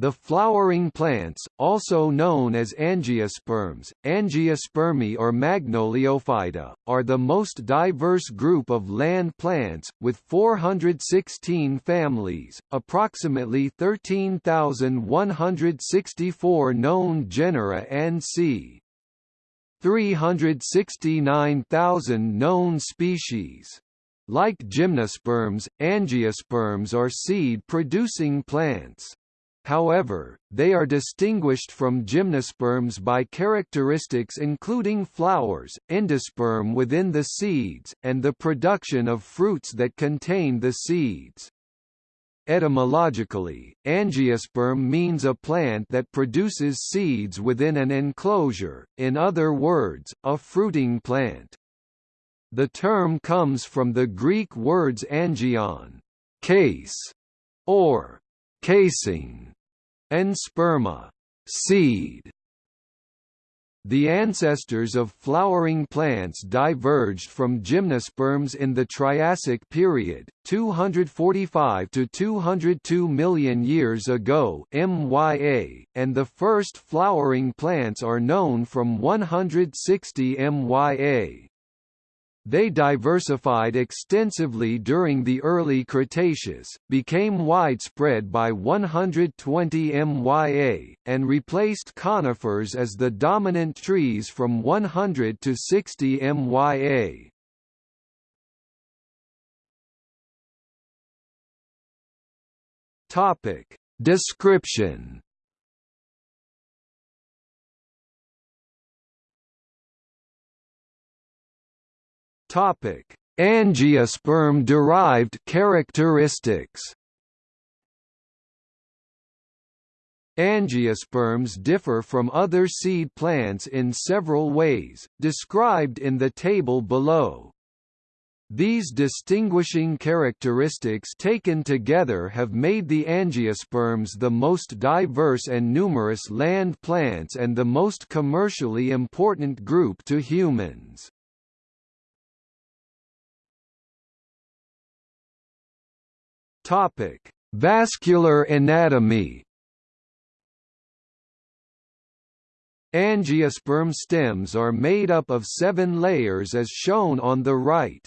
The flowering plants, also known as angiosperms, angiospermae or magnoliophyta, are the most diverse group of land plants, with 416 families, approximately 13,164 known genera and c. 369,000 known species. Like gymnosperms, angiosperms are seed-producing plants. However, they are distinguished from gymnosperms by characteristics including flowers, endosperm within the seeds, and the production of fruits that contain the seeds. Etymologically, angiosperm means a plant that produces seeds within an enclosure, in other words, a fruiting plant. The term comes from the Greek words angion case, or casing, and sperma, seed. The ancestors of flowering plants diverged from gymnosperms in the Triassic period, 245 to 202 million years ago MYA, and the first flowering plants are known from 160 MYA. They diversified extensively during the early Cretaceous, became widespread by 120 MYA, and replaced conifers as the dominant trees from 100 to 60 MYA. Topic. Description Topic: Angiosperm-derived characteristics. Angiosperms differ from other seed plants in several ways, described in the table below. These distinguishing characteristics taken together have made the angiosperms the most diverse and numerous land plants and the most commercially important group to humans. Topic: Vascular anatomy. Angiosperm stems are made up of seven layers as shown on the right.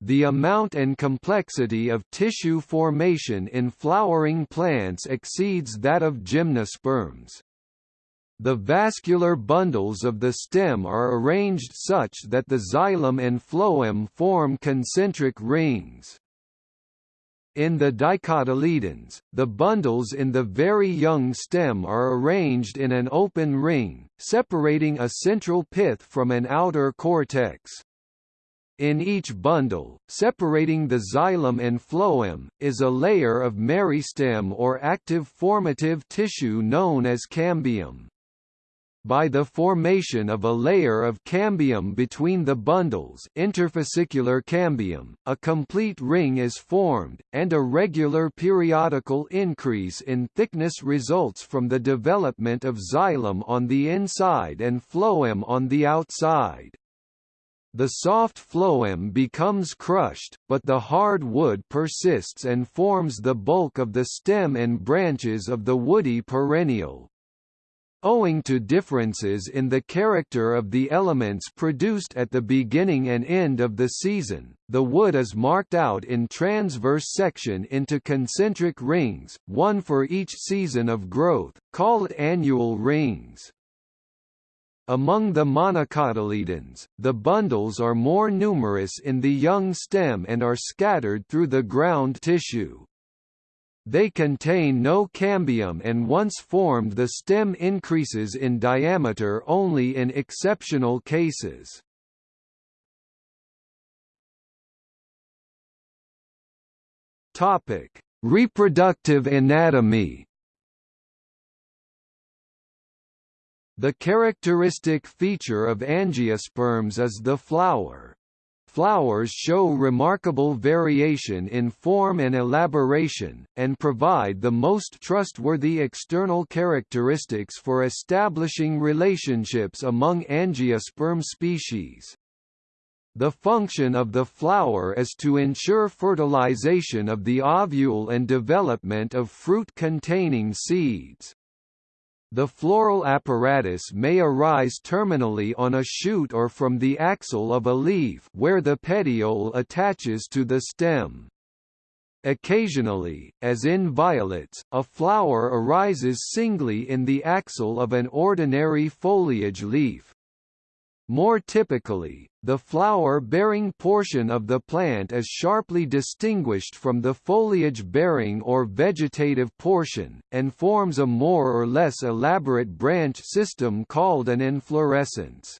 The amount and complexity of tissue formation in flowering plants exceeds that of gymnosperms. The vascular bundles of the stem are arranged such that the xylem and phloem form concentric rings. In the dicotyledons, the bundles in the very young stem are arranged in an open ring, separating a central pith from an outer cortex. In each bundle, separating the xylem and phloem, is a layer of meristem or active formative tissue known as cambium by the formation of a layer of cambium between the bundles interfascicular cambium, a complete ring is formed, and a regular periodical increase in thickness results from the development of xylem on the inside and phloem on the outside. The soft phloem becomes crushed, but the hard wood persists and forms the bulk of the stem and branches of the woody perennial. Owing to differences in the character of the elements produced at the beginning and end of the season, the wood is marked out in transverse section into concentric rings, one for each season of growth, called annual rings. Among the monocotyledons, the bundles are more numerous in the young stem and are scattered through the ground tissue. They contain no cambium and once formed the stem increases in diameter only in exceptional cases. Topic: Reproductive anatomy. The characteristic feature of angiosperms is the flower, Flowers show remarkable variation in form and elaboration, and provide the most trustworthy external characteristics for establishing relationships among angiosperm species. The function of the flower is to ensure fertilization of the ovule and development of fruit-containing seeds. The floral apparatus may arise terminally on a shoot or from the axil of a leaf where the petiole attaches to the stem. Occasionally, as in violets, a flower arises singly in the axil of an ordinary foliage leaf. More typically, the flower-bearing portion of the plant is sharply distinguished from the foliage-bearing or vegetative portion, and forms a more or less elaborate branch system called an inflorescence.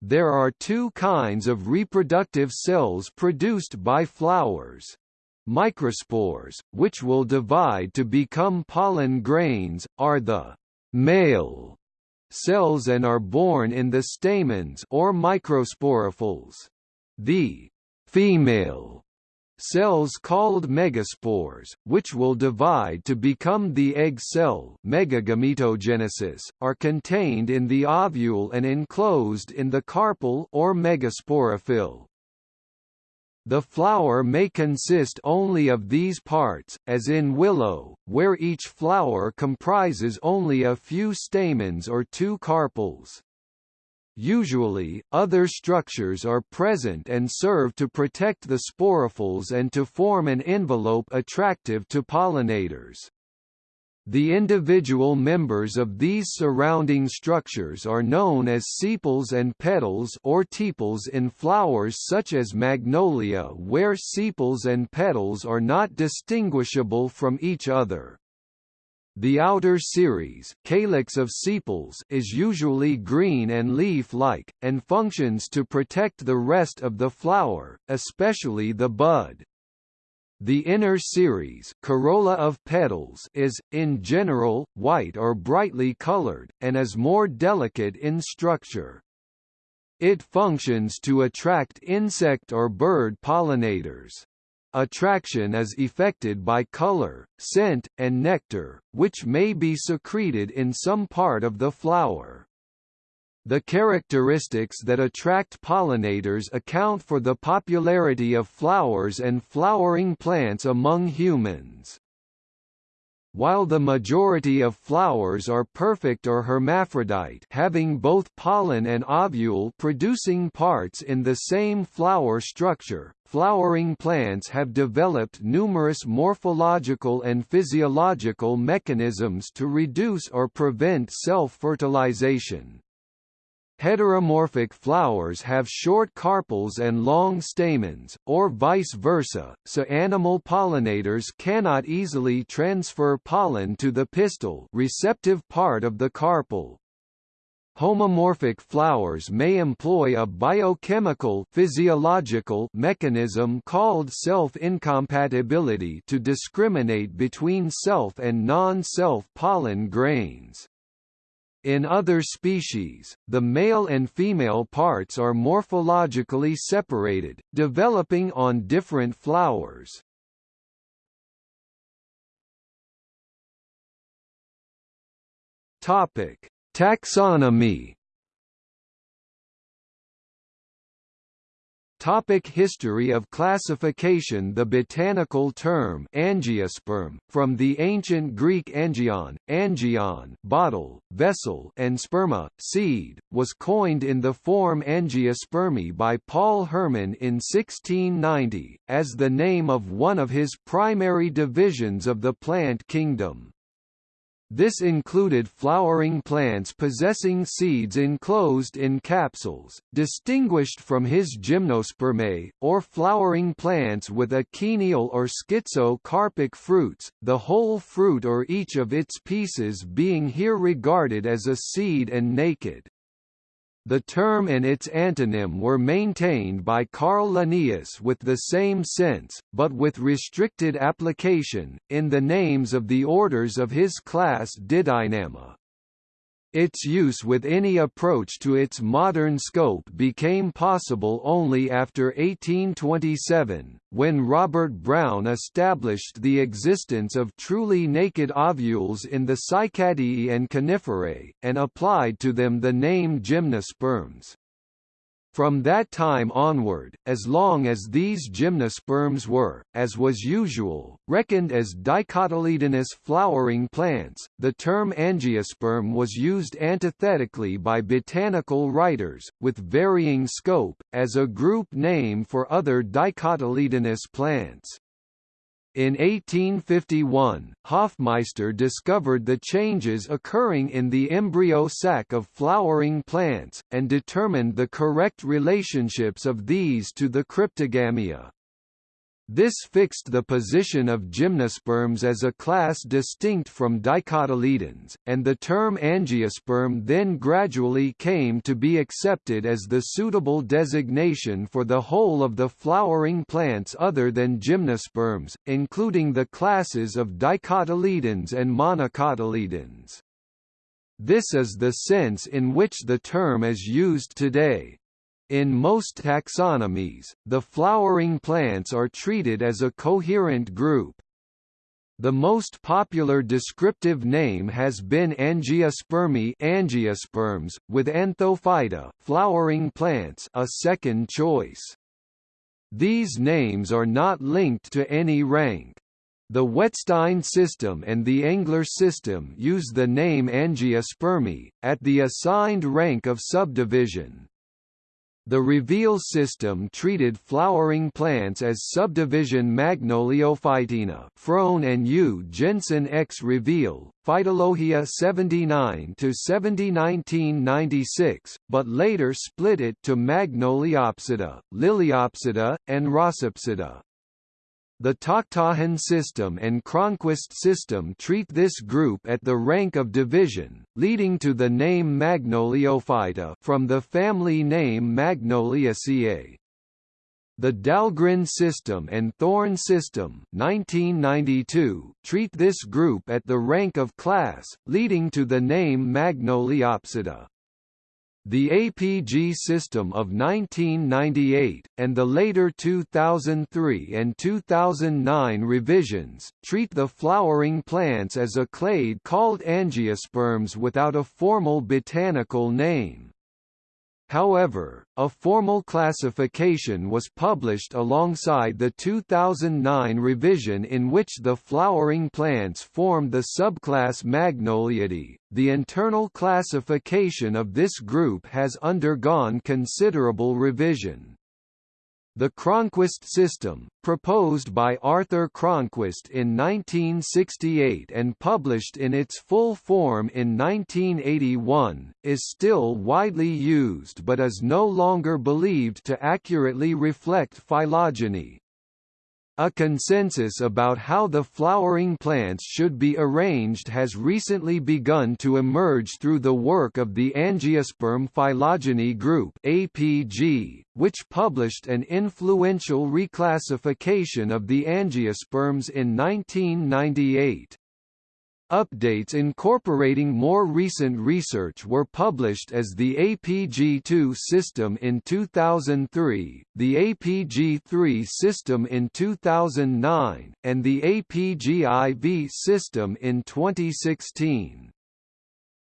There are two kinds of reproductive cells produced by flowers. Microspores, which will divide to become pollen grains, are the male cells and are born in the stamens or microsporophylls. The female cells called megaspores, which will divide to become the egg cell megagametogenesis, are contained in the ovule and enclosed in the carpel or megasporophyll. The flower may consist only of these parts, as in willow, where each flower comprises only a few stamens or two carpels. Usually, other structures are present and serve to protect the sporophylls and to form an envelope attractive to pollinators. The individual members of these surrounding structures are known as sepals and petals or tepals in flowers such as magnolia where sepals and petals are not distinguishable from each other. The outer series calyx of sepals is usually green and leaf-like, and functions to protect the rest of the flower, especially the bud. The inner series corolla of petals is, in general, white or brightly colored, and is more delicate in structure. It functions to attract insect or bird pollinators. Attraction is effected by color, scent, and nectar, which may be secreted in some part of the flower. The characteristics that attract pollinators account for the popularity of flowers and flowering plants among humans. While the majority of flowers are perfect or hermaphrodite having both pollen and ovule producing parts in the same flower structure, flowering plants have developed numerous morphological and physiological mechanisms to reduce or prevent self-fertilization. Heteromorphic flowers have short carpels and long stamens, or vice versa, so animal pollinators cannot easily transfer pollen to the pistil receptive part of the carpel. Homomorphic flowers may employ a biochemical physiological mechanism called self-incompatibility to discriminate between self and non-self pollen grains. In other species, the male and female parts are morphologically separated, developing on different flowers. Topic: Taxonomy Topic history of classification The botanical term angiosperm, from the ancient Greek angion, angion bottle, vessel and sperma, seed, was coined in the form Angiospermae by Paul Hermann in 1690, as the name of one of his primary divisions of the plant kingdom. This included flowering plants possessing seeds enclosed in capsules, distinguished from his gymnospermae, or flowering plants with achenial or schizocarpic fruits, the whole fruit or each of its pieces being here regarded as a seed and naked. The term and its antonym were maintained by Carl Linnaeus with the same sense, but with restricted application, in the names of the orders of his class Didynamia. Its use with any approach to its modern scope became possible only after 1827, when Robert Brown established the existence of truly naked ovules in the Cycadeae and Coniferae, and applied to them the name gymnosperms. From that time onward, as long as these gymnosperms were, as was usual, reckoned as dicotyledonous flowering plants, the term angiosperm was used antithetically by botanical writers, with varying scope, as a group name for other dicotyledonous plants. In 1851, Hofmeister discovered the changes occurring in the embryo sac of flowering plants, and determined the correct relationships of these to the cryptogamia. This fixed the position of gymnosperms as a class distinct from dicotyledons, and the term angiosperm then gradually came to be accepted as the suitable designation for the whole of the flowering plants other than gymnosperms, including the classes of dicotyledons and monocotyledons. This is the sense in which the term is used today. In most taxonomies, the flowering plants are treated as a coherent group. The most popular descriptive name has been Angiospermae angiosperms, with Anthophyta flowering plants a second choice. These names are not linked to any rank. The Wettstein system and the Engler system use the name Angiospermae, at the assigned rank of subdivision. The Reveal system treated flowering plants as subdivision Magnoliophytina Frohne and U. Jensen X Reveal, Phytologia 79 to 70 1996, but later split it to Magnoliopsida, Liliopsida, and Rosopsida. The Takhtajan system and Cronquist system treat this group at the rank of division, leading to the name Magnoliophyta from the family name Magnoliaceae. The Dahlgren system and Thorne system 1992 treat this group at the rank of class, leading to the name Magnoliopsida. The APG system of 1998, and the later 2003 and 2009 revisions, treat the flowering plants as a clade called angiosperms without a formal botanical name. However, a formal classification was published alongside the 2009 revision in which the flowering plants formed the subclass Magnoliidae. The internal classification of this group has undergone considerable revision. The Cronquist system, proposed by Arthur Cronquist in 1968 and published in its full form in 1981, is still widely used but is no longer believed to accurately reflect phylogeny. A consensus about how the flowering plants should be arranged has recently begun to emerge through the work of the Angiosperm Phylogeny Group APG, which published an influential reclassification of the angiosperms in 1998. Updates incorporating more recent research were published as the APG2 system in 2003, the APG3 system in 2009, and the APG-IV system in 2016.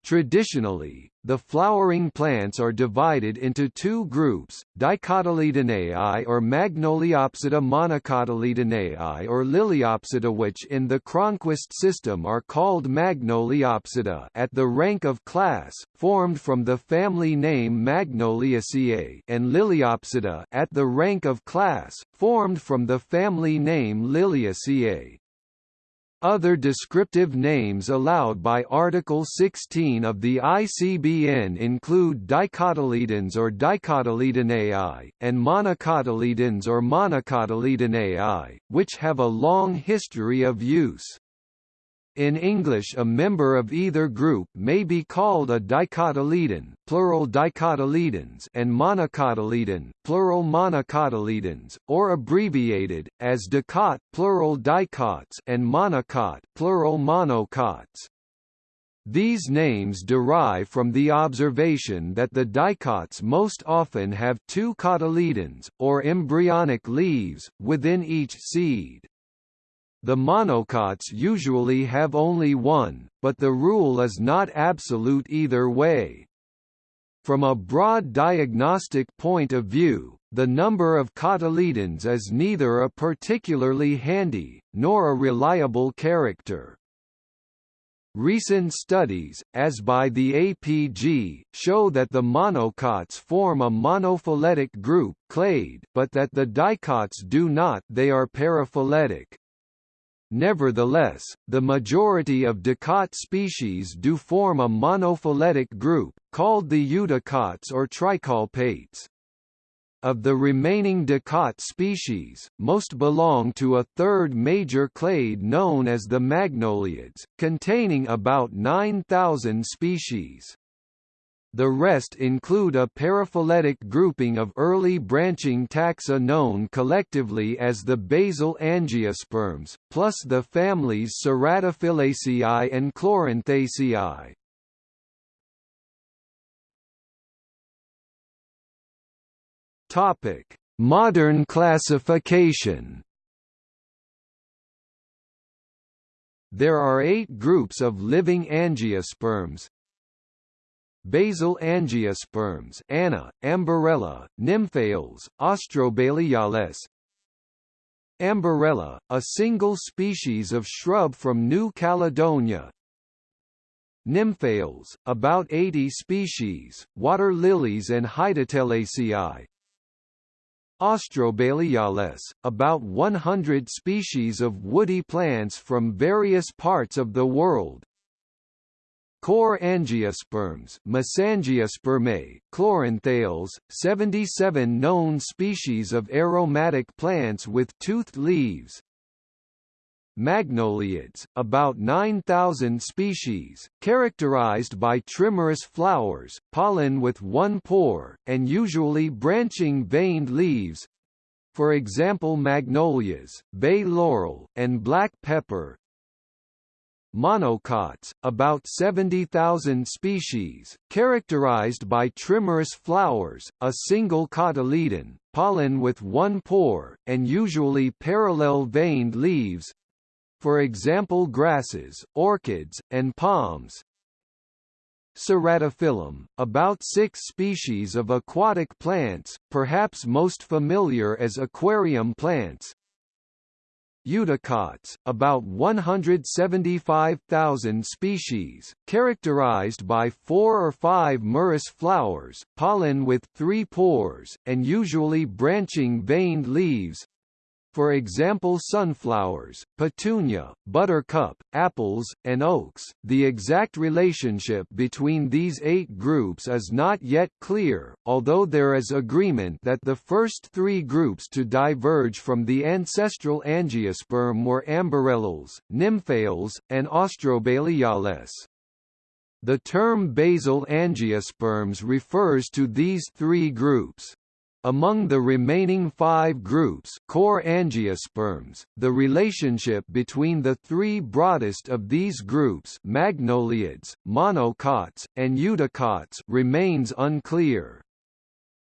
Traditionally, the flowering plants are divided into two groups, Dicotyledonei or Magnoliopsida monocotyledonei or Liliopsida which in the Cronquist system are called Magnoliopsida at the rank of class, formed from the family name Magnoliaceae and Liliopsida at the rank of class, formed from the family name Liliaceae. Other descriptive names allowed by Article 16 of the ICBN include dicotyledons or dicotyledonei, and monocotyledons or monocotyledonei, which have a long history of use. In English a member of either group may be called a dicotyledon plural dicotyledons and monocotyledon plural monocotyledons, or abbreviated, as dicot plural dicots and monocot plural monocots. These names derive from the observation that the dicots most often have two cotyledons, or embryonic leaves, within each seed. The monocots usually have only one, but the rule is not absolute either way. From a broad diagnostic point of view, the number of cotyledons is neither a particularly handy, nor a reliable character. Recent studies, as by the APG, show that the monocots form a monophyletic group clade, but that the dicots do not they are paraphyletic. Nevertheless, the majority of dicot species do form a monophyletic group, called the eudicots or tricolpates. Of the remaining dicot species, most belong to a third major clade known as the magnoliids, containing about 9,000 species. The rest include a paraphyletic grouping of early branching taxa known collectively as the basal angiosperms, plus the families Ceratophyllaceae and Chloranthaceae. Topic: Modern classification. There are eight groups of living angiosperms, basal angiosperms ANA, Amborella, Nymphaeales, Austrobaileyales Amborella, a single species of shrub from New Caledonia. Nymphaeales, about 80 species, water lilies and Hydatellaceae Austrobaileyales, about 100 species of woody plants from various parts of the world Core angiosperms Mesangiospermae, Chloranthales, 77 known species of aromatic plants with toothed leaves. Magnoliids, about 9,000 species, characterized by trimerous flowers, pollen with one pore, and usually branching veined leaves. For example magnolias, bay laurel, and black pepper, monocots, about 70,000 species, characterized by trimerous flowers, a single cotyledon, pollen with one pore, and usually parallel veined leaves for example grasses, orchids, and palms. Ceratophyllum, about six species of aquatic plants, perhaps most familiar as aquarium plants, Eudicots, about 175,000 species, characterized by four or five merous flowers, pollen with three pores, and usually branching veined leaves, for example sunflowers, petunia, buttercup, apples, and oaks. The exact relationship between these eight groups is not yet clear, although there is agreement that the first three groups to diverge from the ancestral angiosperm were Amborellales, Nymphaeales, and Austrobaileyales. The term basal angiosperms refers to these three groups. Among the remaining five groups core angiosperms, the relationship between the three broadest of these groups magnoliids, monocots, and eudicots remains unclear.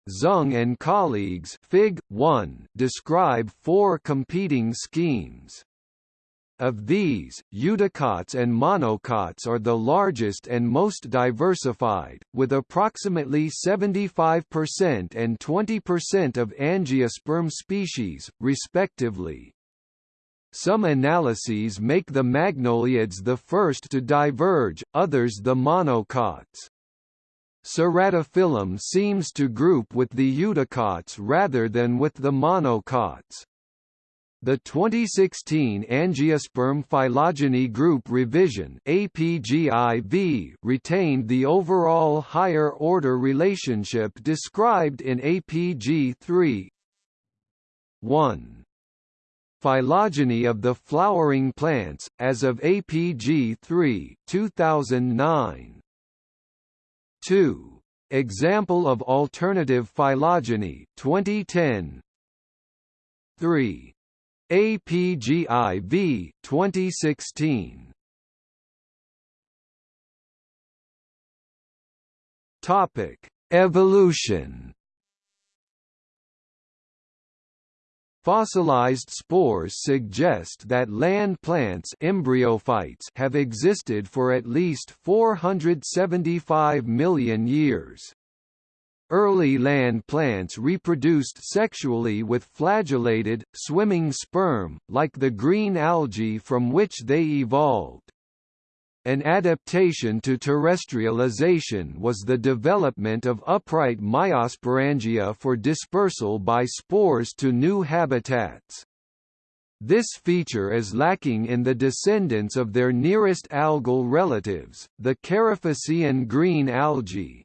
Zung and colleagues Fig. 1 describe four competing schemes. Of these, eudicots and monocots are the largest and most diversified, with approximately 75% and 20% of angiosperm species, respectively. Some analyses make the magnoliids the first to diverge, others the monocots. Ceratophyllum seems to group with the eudicots rather than with the monocots. The 2016 Angiosperm Phylogeny Group Revision retained the overall higher-order relationship described in APG 3 1. Phylogeny of the flowering plants, as of APG 3 2009. 2. Example of alternative phylogeny 2010. 3. APGIV 2016 Topic Evolution Fossilized spores suggest that land plants embryophytes have existed for at least 475 million years. Early land plants reproduced sexually with flagellated, swimming sperm, like the green algae from which they evolved. An adaptation to terrestrialization was the development of upright meiosporangia for dispersal by spores to new habitats. This feature is lacking in the descendants of their nearest algal relatives, the Charophycean green algae.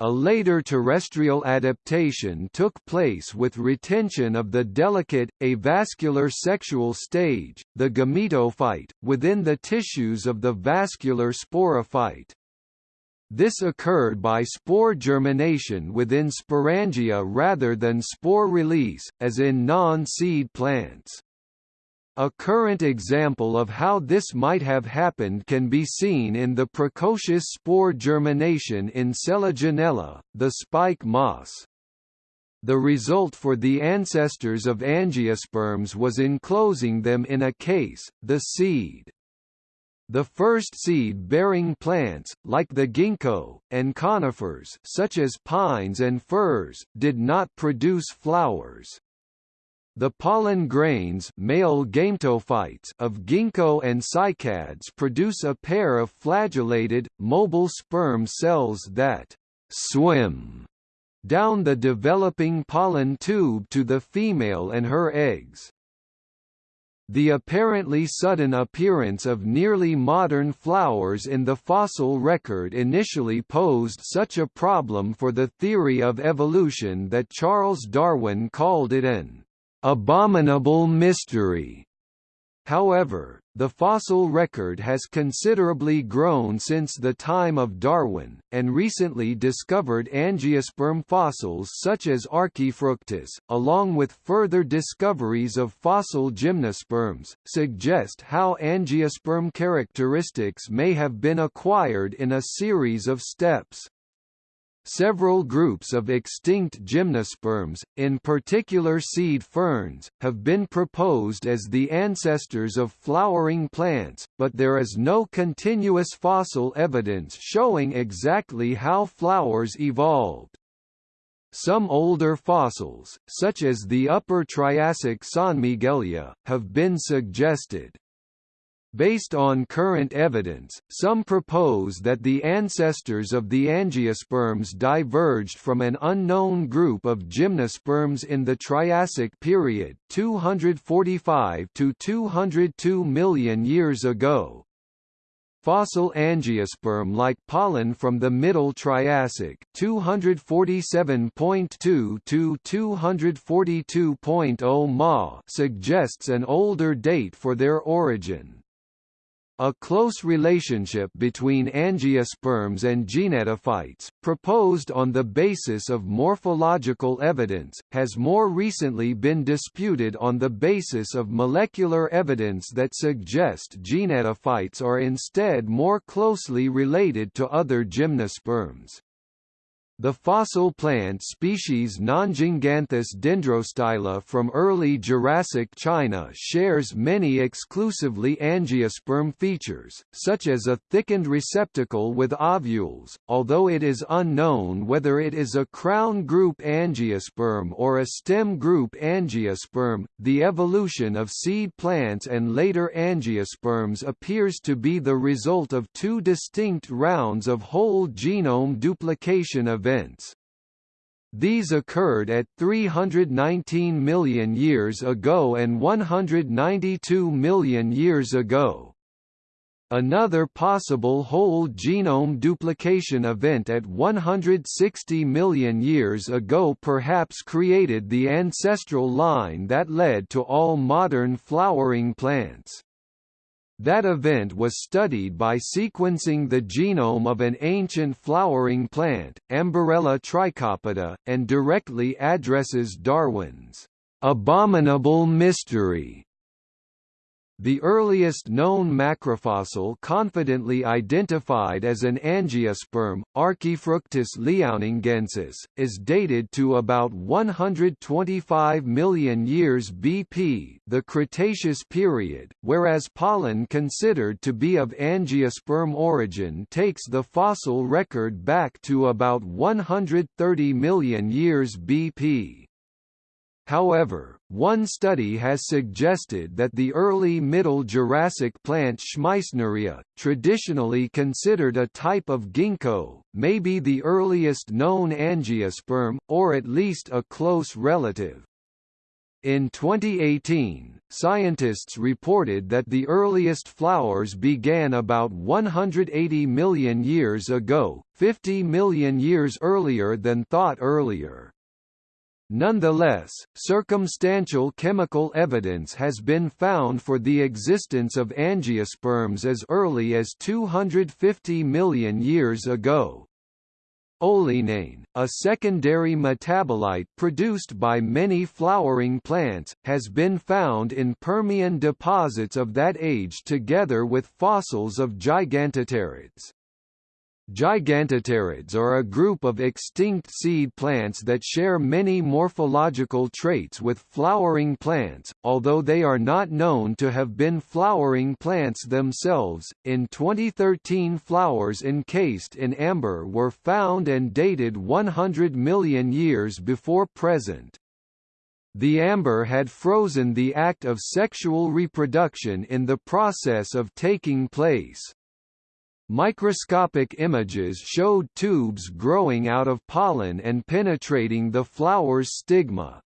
A later terrestrial adaptation took place with retention of the delicate, avascular sexual stage, the gametophyte, within the tissues of the vascular sporophyte. This occurred by spore germination within sporangia rather than spore release, as in non-seed plants. A current example of how this might have happened can be seen in the precocious spore germination in Selaginella, the spike moss. The result for the ancestors of angiosperms was enclosing them in a case, the seed. The first seed-bearing plants, like the ginkgo, and conifers such as pines and firs, did not produce flowers. The pollen grains male gametophytes of ginkgo and cycads produce a pair of flagellated, mobile sperm cells that «swim» down the developing pollen tube to the female and her eggs. The apparently sudden appearance of nearly modern flowers in the fossil record initially posed such a problem for the theory of evolution that Charles Darwin called it an abominable mystery. However, the fossil record has considerably grown since the time of Darwin, and recently discovered angiosperm fossils such as Archaefructus, along with further discoveries of fossil gymnosperms, suggest how angiosperm characteristics may have been acquired in a series of steps. Several groups of extinct gymnosperms, in particular seed ferns, have been proposed as the ancestors of flowering plants, but there is no continuous fossil evidence showing exactly how flowers evolved. Some older fossils, such as the Upper Triassic Sanmiguelia, have been suggested. Based on current evidence, some propose that the ancestors of the angiosperms diverged from an unknown group of gymnosperms in the Triassic period 245 to 202 million years ago. Fossil angiosperm-like pollen from the Middle Triassic 247.2 to 242.0 Ma suggests an older date for their origin. A close relationship between angiosperms and gnetophytes, proposed on the basis of morphological evidence, has more recently been disputed on the basis of molecular evidence that suggest gnetophytes are instead more closely related to other gymnosperms. The fossil plant species Nanjinganthus dendrostyla from early Jurassic China shares many exclusively angiosperm features, such as a thickened receptacle with ovules, although it is unknown whether it is a crown group angiosperm or a stem group angiosperm. The evolution of seed plants and later angiosperms appears to be the result of two distinct rounds of whole genome duplication events events. These occurred at 319 million years ago and 192 million years ago. Another possible whole genome duplication event at 160 million years ago perhaps created the ancestral line that led to all modern flowering plants. That event was studied by sequencing the genome of an ancient flowering plant, Amborella trichopoda, and directly addresses Darwin's abominable mystery The earliest known macrofossil confidently identified as an angiosperm, Archaefructus liaoningensis, is dated to about 125 million years BP the Cretaceous period, whereas pollen considered to be of angiosperm origin takes the fossil record back to about 130 million years BP. However, one study has suggested that the early Middle Jurassic plant Schmeissneria, traditionally considered a type of ginkgo, may be the earliest known angiosperm, or at least a close relative. In 2018, scientists reported that the earliest flowers began about 180 million years ago, 50 million years earlier than thought earlier. Nonetheless, circumstantial chemical evidence has been found for the existence of angiosperms as early as 250 million years ago. Oleanane, a secondary metabolite produced by many flowering plants, has been found in Permian deposits of that age together with fossils of gigantopterids. Gigantopterids are a group of extinct seed plants that share many morphological traits with flowering plants, although they are not known to have been flowering plants themselves. In 2013, flowers encased in amber were found and dated 100 million years before present. The amber had frozen the act of sexual reproduction in the process of taking place. Microscopic images showed tubes growing out of pollen and penetrating the flower's stigma.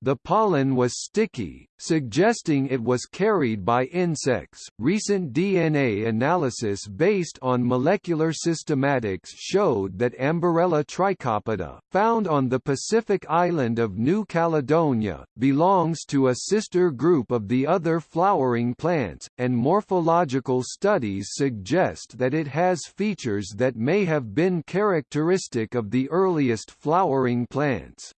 The pollen was sticky, suggesting it was carried by insects. Recent DNA analysis based on molecular systematics showed that Amborella trichopoda, found on the Pacific island of New Caledonia, belongs to a sister group of the other flowering plants, and morphological studies suggest that it has features that may have been characteristic of the earliest flowering plants.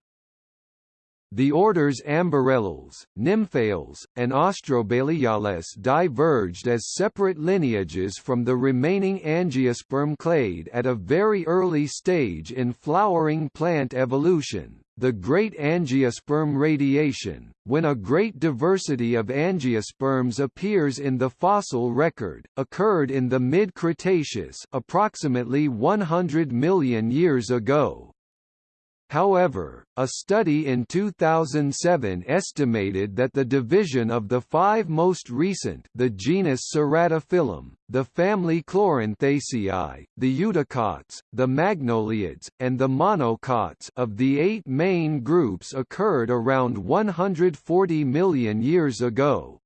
The orders Amborellales, Nymphaeales, and Austrobaileyales diverged as separate lineages from the remaining angiosperm clade at a very early stage in flowering plant evolution, the Great Angiosperm Radiation, when a great diversity of angiosperms appears in the fossil record, occurred in the mid-Cretaceous approximately 100 million years ago. However, a study in 2007 estimated that the division of the five most recent the genus Ceratophyllum, the family Chloranthaceae, the Eudicots, the Magnoliids, and the Monocots of the eight main groups occurred around 140 million years ago,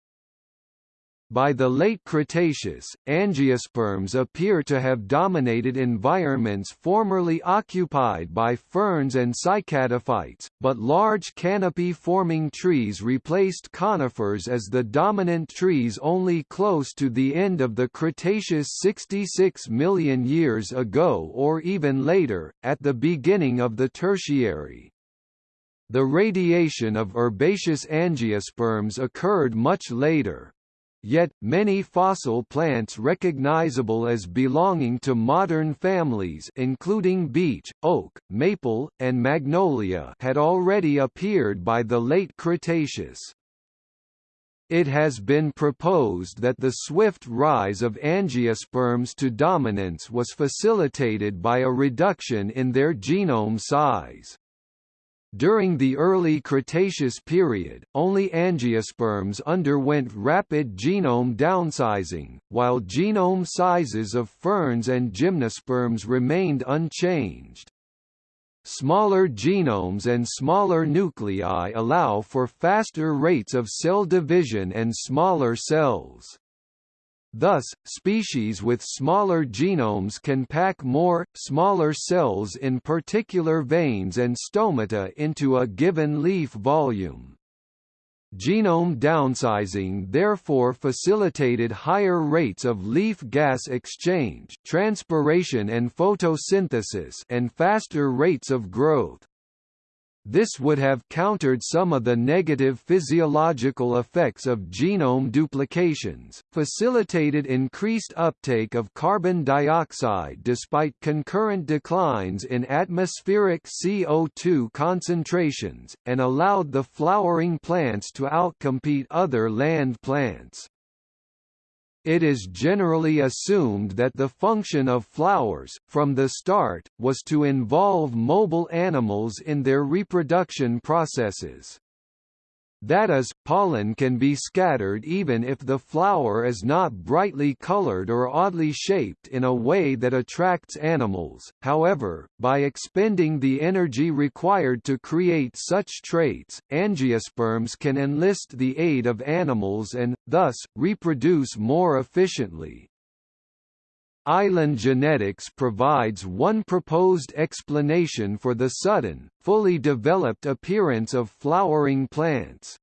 by the late Cretaceous, angiosperms appear to have dominated environments formerly occupied by ferns and cycadophytes, but large canopy-forming trees replaced conifers as the dominant trees only close to the end of the Cretaceous 66 million years ago or even later, at the beginning of the Tertiary. The radiation of herbaceous angiosperms occurred much later, Yet, many fossil plants recognizable as belonging to modern families including beech, oak, maple, and magnolia had already appeared by the late Cretaceous. It has been proposed that the swift rise of angiosperms to dominance was facilitated by a reduction in their genome size. During the early Cretaceous period, only angiosperms underwent rapid genome downsizing, while genome sizes of ferns and gymnosperms remained unchanged. Smaller genomes and smaller nuclei allow for faster rates of cell division and smaller cells. Thus, species with smaller genomes can pack more, smaller cells in particular veins and stomata into a given leaf volume. Genome downsizing therefore facilitated higher rates of leaf gas exchange transpiration and photosynthesis and faster rates of growth. This would have countered some of the negative physiological effects of genome duplications, facilitated increased uptake of carbon dioxide despite concurrent declines in atmospheric CO2 concentrations, and allowed the flowering plants to outcompete other land plants. It is generally assumed that the function of flowers, from the start, was to involve mobile animals in their reproduction processes. That is, pollen can be scattered even if the flower is not brightly colored or oddly shaped in a way that attracts animals, however, by expending the energy required to create such traits, angiosperms can enlist the aid of animals and, thus, reproduce more efficiently. Island genetics provides one proposed explanation for the sudden, fully developed appearance of flowering plants.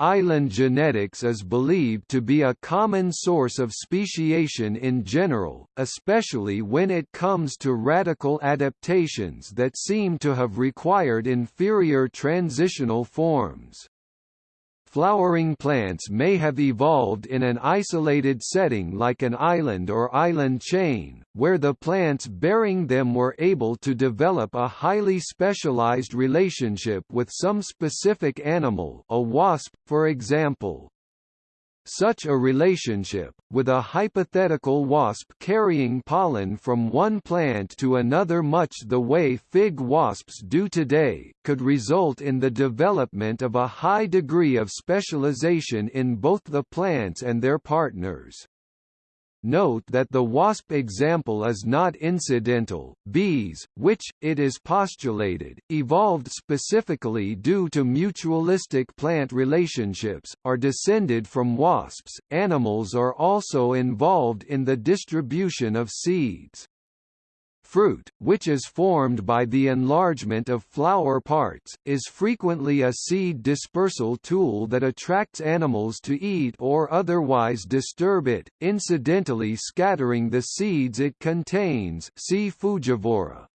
Island genetics is believed to be a common source of speciation in general, especially when it comes to radical adaptations that seem to have required inferior transitional forms. Flowering plants may have evolved in an isolated setting like an island or island chain, where the plants bearing them were able to develop a highly specialized relationship with some specific animal a wasp, for example. Such a relationship, with a hypothetical wasp carrying pollen from one plant to another much the way fig wasps do today, could result in the development of a high degree of specialization in both the plants and their partners. Note that the wasp example is not incidental. Bees, which, it is postulated, evolved specifically due to mutualistic plant relationships, are descended from wasps. Animals are also involved in the distribution of seeds. Fruit, which is formed by the enlargement of flower parts, is frequently a seed dispersal tool that attracts animals to eat or otherwise disturb it, incidentally scattering the seeds it contains see Frugivory.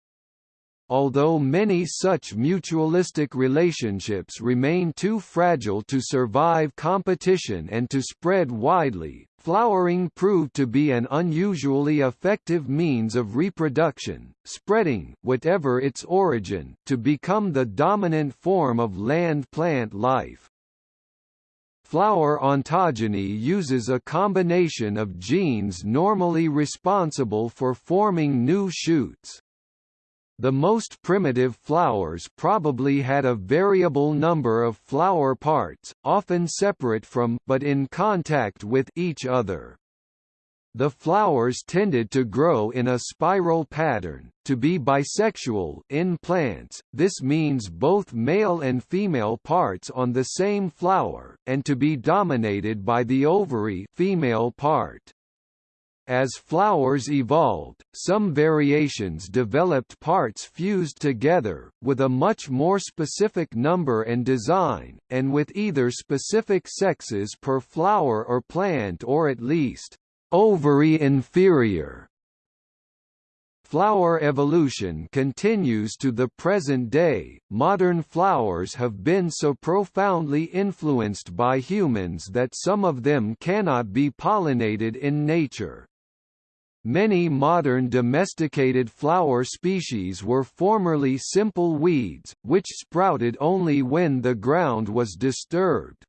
Although many such mutualistic relationships remain too fragile to survive competition and to spread widely, Flowering proved to be an unusually effective means of reproduction, spreading whatever its origin to become the dominant form of land plant life. Flower ontogeny uses a combination of genes normally responsible for forming new shoots. The most primitive flowers probably had a variable number of flower parts, often separate from but in contact with each other. The flowers tended to grow in a spiral pattern, to be bisexual in plants, this means both male and female parts on the same flower, and to be dominated by the ovary female part. As flowers evolved, some variations developed parts fused together, with a much more specific number and design, and with either specific sexes per flower or plant or at least, ovary inferior. Flower evolution continues to the present day. Modern flowers have been so profoundly influenced by humans that some of them cannot be pollinated in nature. Many modern domesticated flower species were formerly simple weeds, which sprouted only when the ground was disturbed.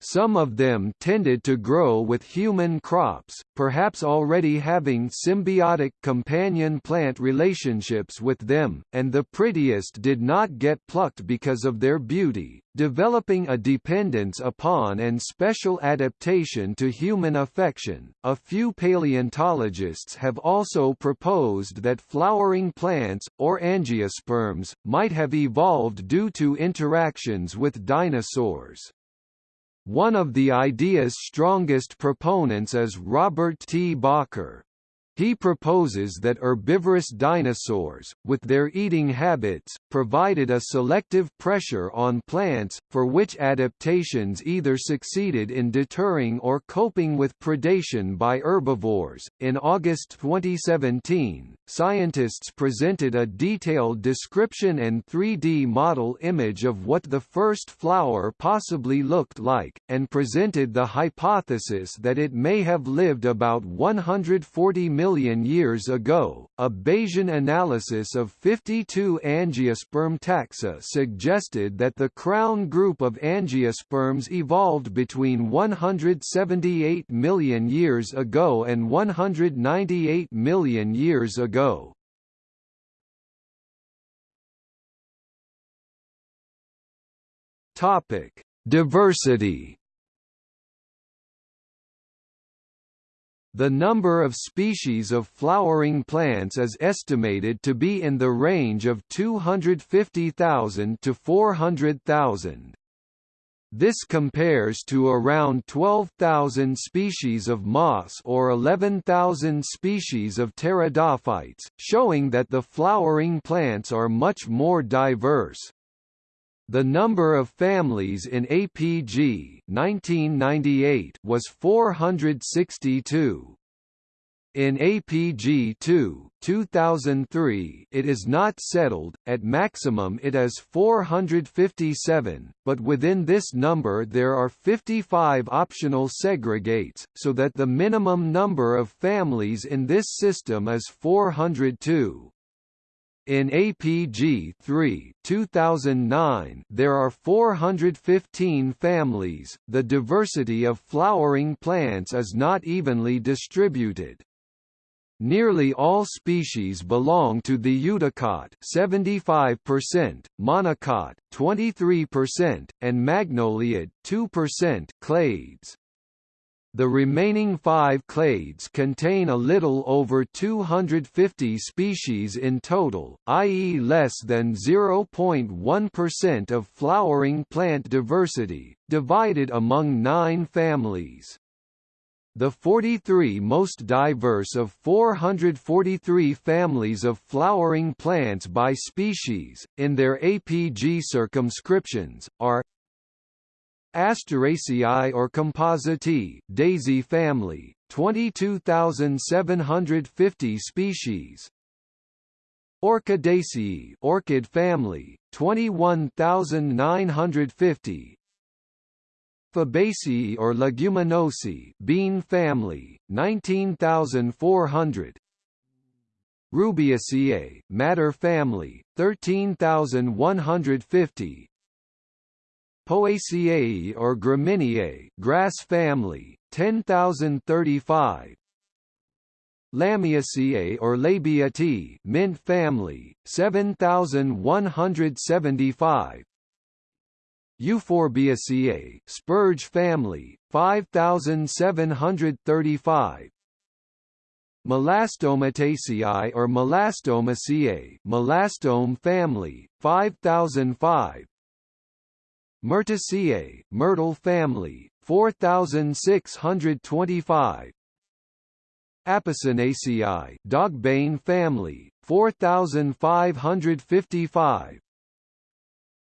Some of them tended to grow with human crops, perhaps already having symbiotic companion plant relationships with them, and the prettiest did not get plucked because of their beauty, developing a dependence upon and special adaptation to human affection. A few paleontologists have also proposed that flowering plants, or angiosperms, might have evolved due to interactions with dinosaurs. One of the idea's strongest proponents is Robert T. Bakker. He proposes that herbivorous dinosaurs, with their eating habits, provided a selective pressure on plants, for which adaptations either succeeded in deterring or coping with predation by herbivores. In August 2017, scientists presented a detailed description and 3D model image of what the first flower possibly looked like, and presented the hypothesis that it may have lived about 140 million million years ago. A Bayesian analysis of 52 angiosperm taxa suggested that the crown group of angiosperms evolved between 178 million years ago and 198 million years ago. Topic: Diversity The number of species of flowering plants is estimated to be in the range of 250,000 to 400,000. This compares to around 12,000 species of moss or 11,000 species of pteridophytes, showing that the flowering plants are much more diverse. The number of families in APG 1998 was 462. In APG 2 2003, it is not settled, at maximum it is 457, but within this number there are 55 optional segregates, so that the minimum number of families in this system is 402. In APG 3 2009, there are 415 families. The diversity of flowering plants is not evenly distributed. Nearly all species belong to the Eudicot 75%, Monocot 23%, and Magnoliid 2% clades. The remaining five clades contain a little over 250 species in total, i.e. less than 0.1% of flowering plant diversity, divided among nine families. The 43 most diverse of 443 families of flowering plants by species, in their APG circumscriptions, are Asteraceae or Compositae daisy family, 22,750 species. Orchidaceae orchid family, 21,950. Fabaceae or Leguminosae bean family, 19,400. Rubiaceae madder family, 13,150. Poaceae or Gramineae grass family, 10,035 Lamiaceae or Labiatae mint family, 7,175 Euphorbiaceae spurge family, 5,735 Melastomataceae or Melastomaceae melastome family, 5005 Myrtaceae, myrtle family, 4625 Apocynaceae, dogbane family, 4555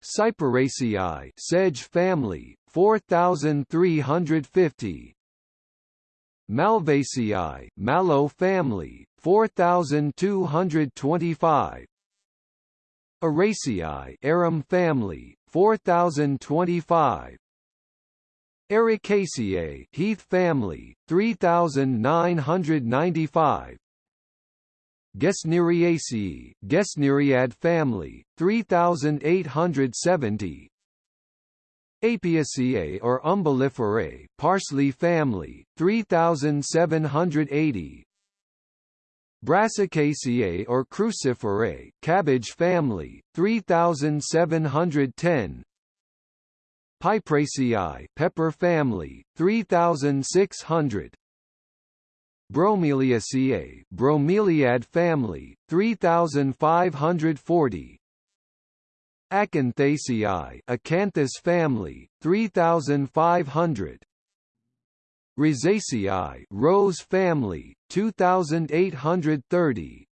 Cyperaceae, sedge family, 4350 Malvaceae, mallow family, 4225 Araceae, arum family, 4025 Ericaceae Heath family 3995 Gesneriaceae Gesneriad family 3870 Apiaceae or Umbelliferae parsley family 3780 Brassicaceae or Cruciferae cabbage family 3710 Piperaceae pepper family 3600 Bromeliaceae bromeliad family 3540 Acanthaceae acanthus family 3500 Rosaceae Rose family 2830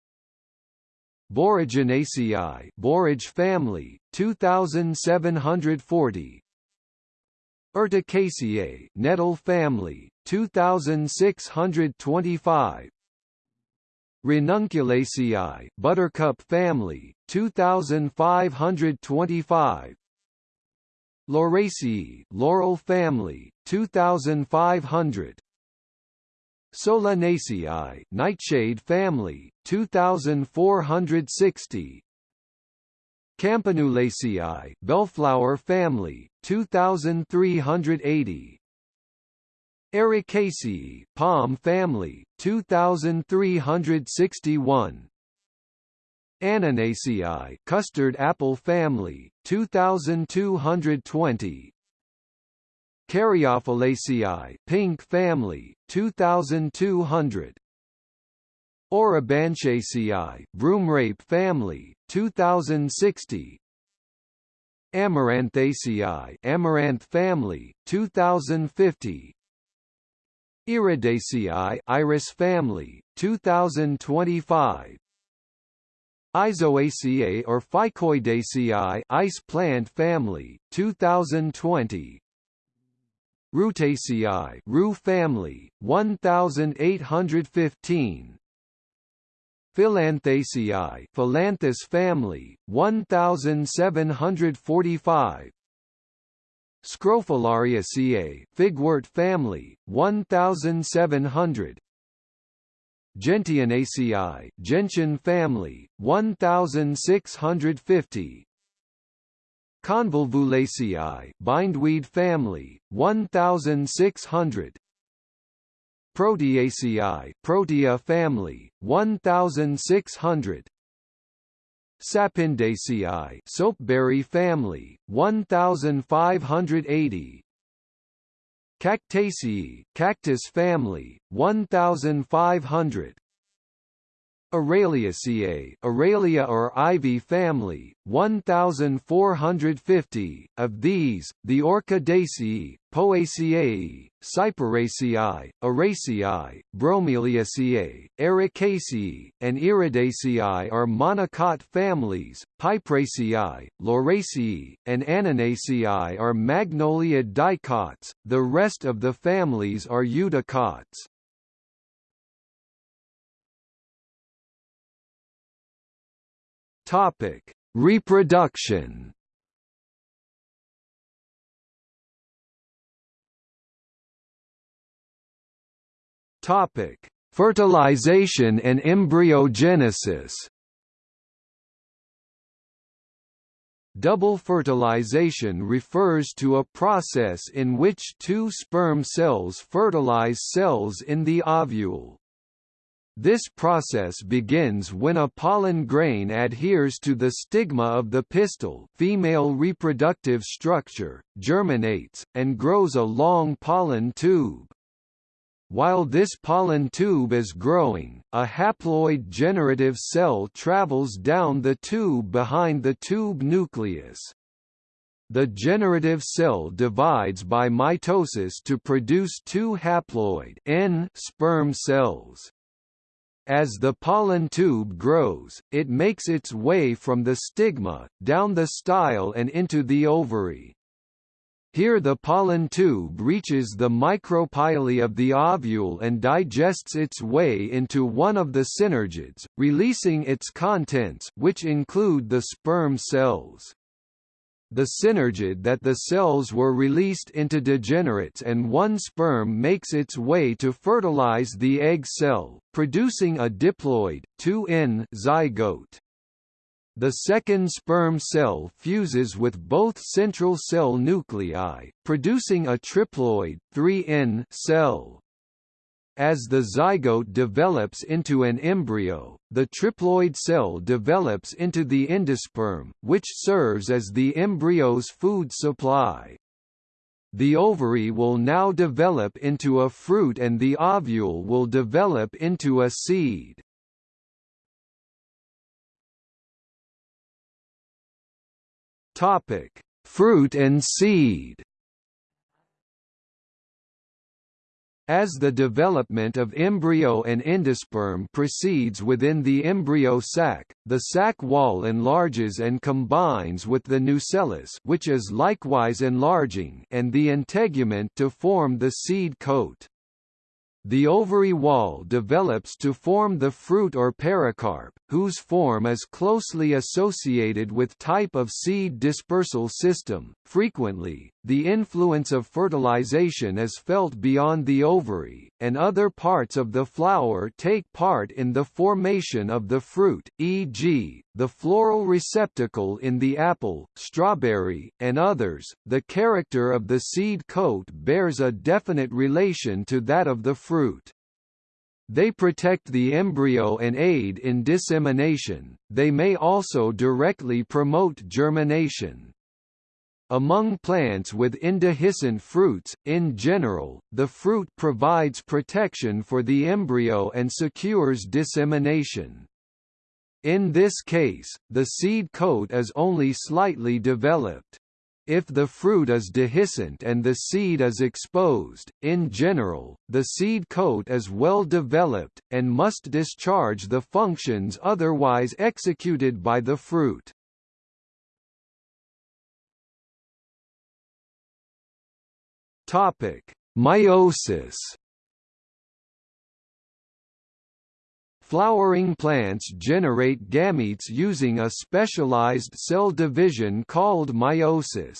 Boraginaceae Borage family 2740 Urticaceae Nettle family 2625 Ranunculaceae Buttercup family 2525 Lauraceae Laurel family 2500 Solanaceae Nightshade family 2460 Campanulaceae Bellflower family 2380 Arecaceae Palm family 2361 Annonaceae Custard apple family 2220 Caryophyllaceae pink family 2200 Orobanchaceae broomrape family 2060 Amaranthaceae amaranth family 2050 Iridaceae iris family 2025 Aizoaceae or Ficoidaceae ice plant family 2020 Rutaceae rue family 1815 Phyllanthaceae Phyllanthus family 1745 Scrophulariaceae figwort family 1700 Gentianaceae gentian family 1650 Convolvulaceae bindweed family 1600 Proteaceae Protea family 1600 Sapindaceae soapberry family 1580 Cactaceae cactus family 1500 Araliaceae Aralia or ivy family, 1450, of these, the Orchidaceae, Poaceae, Cyperaceae, Araceae, Bromeliaceae, Arecaceae, and Iridaceae are monocot families, Piperaceae, Lauraceae, and Annonaceae are magnoliid dicots, the rest of the families are eudicots. Topic: Reproduction. Topic: Fertilization and embryogenesis. Double fertilization refers to a process in which two sperm cells fertilize cells in the ovule. This process begins when a pollen grain adheres to the stigma of the pistil female reproductive structure, germinates, and grows a long pollen tube. While this pollen tube is growing, a haploid generative cell travels down the tube behind the tube nucleus. The generative cell divides by mitosis to produce two haploid N sperm cells. As the pollen tube grows, it makes its way from the stigma, down the style and into the ovary. Here the pollen tube reaches the micropyle of the ovule and digests its way into one of the synergids, releasing its contents which include the sperm cells the synergid that the cells were released into degenerates and one sperm makes its way to fertilize the egg cell, producing a diploid 2N zygote. The second sperm cell fuses with both central cell nuclei, producing a triploid 3N cell. As the zygote develops into an embryo, the triploid cell develops into the endosperm, which serves as the embryo's food supply. The ovary will now develop into a fruit and the ovule will develop into a seed. Fruit and seed. As the development of embryo and endosperm proceeds within the embryo sac, the sac wall enlarges and combines with the nucellus which is likewise enlarging and the integument to form the seed coat. The ovary wall develops to form the fruit or pericarp, whose form is closely associated with type of seed dispersal system. Frequently, the influence of fertilization is felt beyond the ovary, and other parts of the flower take part in the formation of the fruit, e.g., the floral receptacle in the apple, strawberry, and others. The character of the seed coat bears a definite relation to that of the fruit. They protect the embryo and aid in dissemination, they may also directly promote germination. Among plants with indehiscent fruits, in general, the fruit provides protection for the embryo and secures dissemination. In this case, the seed coat is only slightly developed. If the fruit is dehiscent and the seed is exposed, in general, the seed coat is well developed, and must discharge the functions otherwise executed by the fruit. Topic: Meiosis. Flowering plants generate gametes using a specialized cell division called meiosis.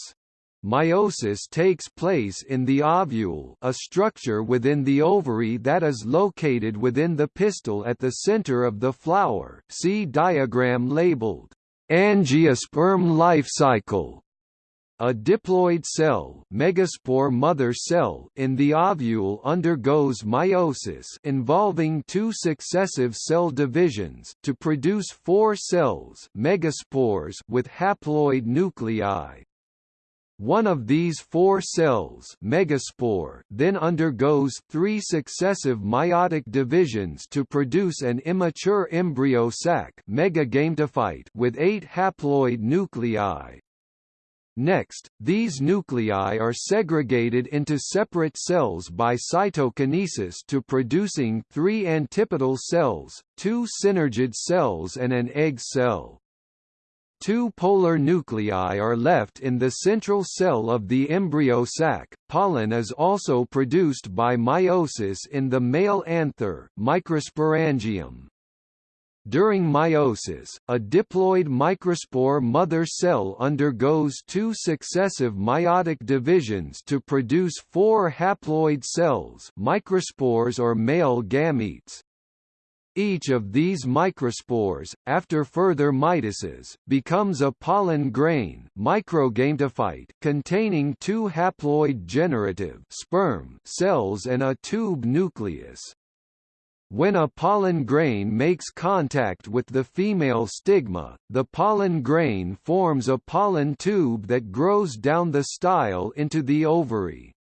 Meiosis takes place in the ovule a structure within the ovary that is located within the pistil at the center of the flower see diagram labeled, angiosperm life cycle. A diploid cell, megaspore mother cell in the ovule undergoes meiosis involving two successive cell divisions to produce four cells megaspores with haploid nuclei. One of these four cells megaspore then undergoes three successive meiotic divisions to produce an immature embryo sac megagametophyte with eight haploid nuclei. Next, these nuclei are segregated into separate cells by cytokinesis to producing three antipodal cells, two synergid cells and an egg cell. Two polar nuclei are left in the central cell of the embryo sac. Pollen is also produced by meiosis in the male anther, microsporangium. During meiosis, a diploid microspore mother cell undergoes two successive meiotic divisions to produce four haploid cells microspores or male gametes. Each of these microspores, after further mitosis, becomes a pollen grain microgametophyte containing two haploid generative sperm cells and a tube nucleus. When a pollen grain makes contact with the female stigma, the pollen grain forms a pollen tube that grows down the style into the ovary.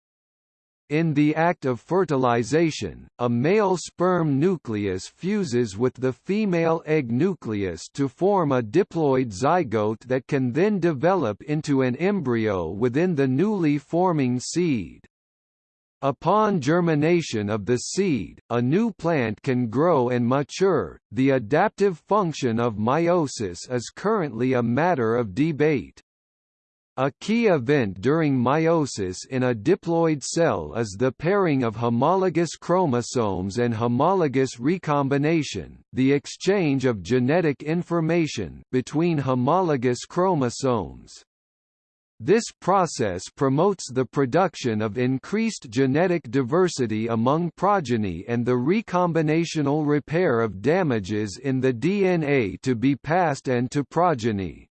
In the act of fertilization, a male sperm nucleus fuses with the female egg nucleus to form a diploid zygote that can then develop into an embryo within the newly forming seed. Upon germination of the seed, a new plant can grow and mature. The adaptive function of meiosis is currently a matter of debate. A key event during meiosis in a diploid cell is the pairing of homologous chromosomes and homologous recombination, the exchange of genetic information between homologous chromosomes. This process promotes the production of increased genetic diversity among progeny and the recombinational repair of damages in the DNA to be passed and to progeny.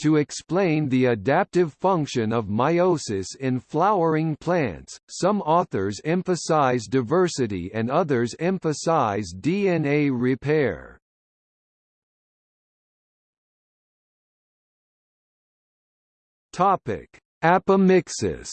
To explain the adaptive function of meiosis in flowering plants, some authors emphasize diversity and others emphasize DNA repair. Topic: Apomixis.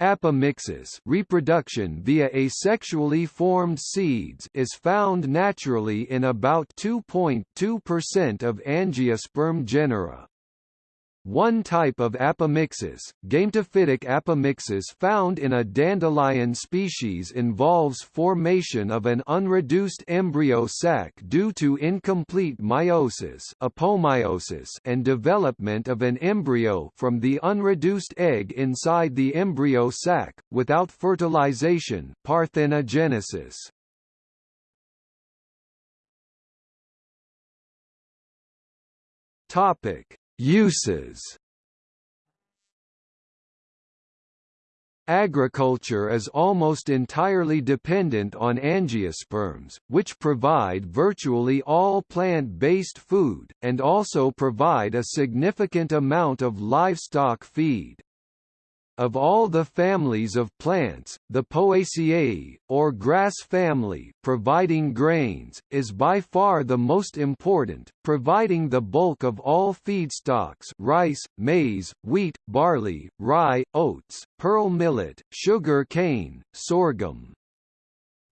Apomixis reproduction via asexually formed seeds is found naturally in about 2.2% of angiosperm genera. One type of apomixis, gametophytic apomixis found in a dandelion species involves formation of an unreduced embryo sac due to incomplete meiosis, apomeiosis and development of an embryo from the unreduced egg inside the embryo sac, without fertilization parthenogenesis. Topic: Uses. Agriculture is almost entirely dependent on angiosperms, which provide virtually all plant-based food, and also provide a significant amount of livestock feed. Of all the families of plants, the Poaceae, or grass family, providing grains, is by far the most important, providing the bulk of all feedstocks rice, maize, wheat, barley, rye, oats, pearl millet, sugar cane, sorghum.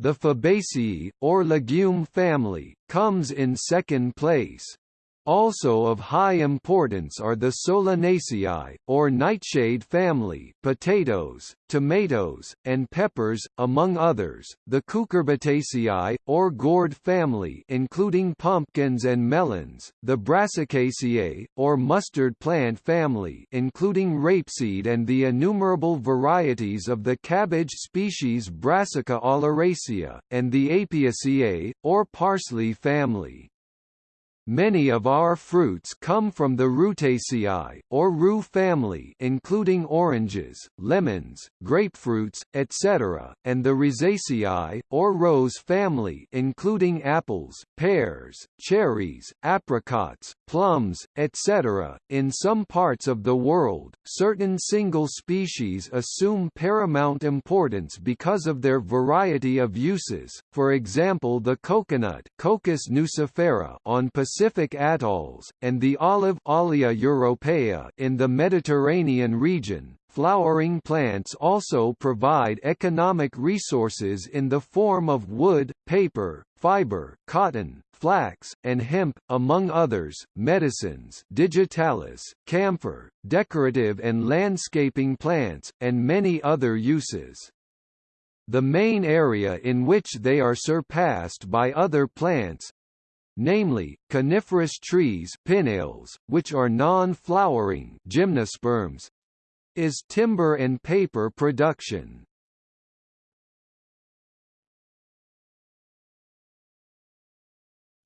The Fabaceae, or legume family, comes in second place. Also of high importance are the Solanaceae, or nightshade family potatoes, tomatoes, and peppers, among others, the Cucurbitaceae, or gourd family including pumpkins and melons, the Brassicaceae, or mustard plant family including rapeseed and the innumerable varieties of the cabbage species Brassica oleracea, and the Apiaceae, or parsley family. Many of our fruits come from the Rutaceae, or rue family including oranges, lemons, grapefruits, etc., and the Rosaceae, or rose family including apples, pears, cherries, apricots, plums, etc. In some parts of the world, certain single species assume paramount importance because of their variety of uses, for example the coconut Cocos nucifera on Pacific Pacific atolls, and the olive Olea europaea in the Mediterranean region. Flowering plants also provide economic resources in the form of wood, paper, fiber, cotton, flax, and hemp, among others, medicines digitalis, camphor, decorative and landscaping plants, and many other uses. The main area in which they are surpassed by other plants, namely, coniferous trees Pinales, which are non-flowering gymnosperms, is timber and paper production.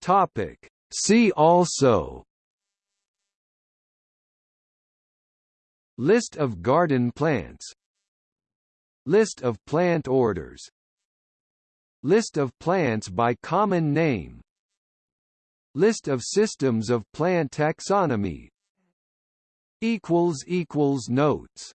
Topic. See also List of garden plants List of plant orders List of plants by common name List of systems of plant taxonomy. Notes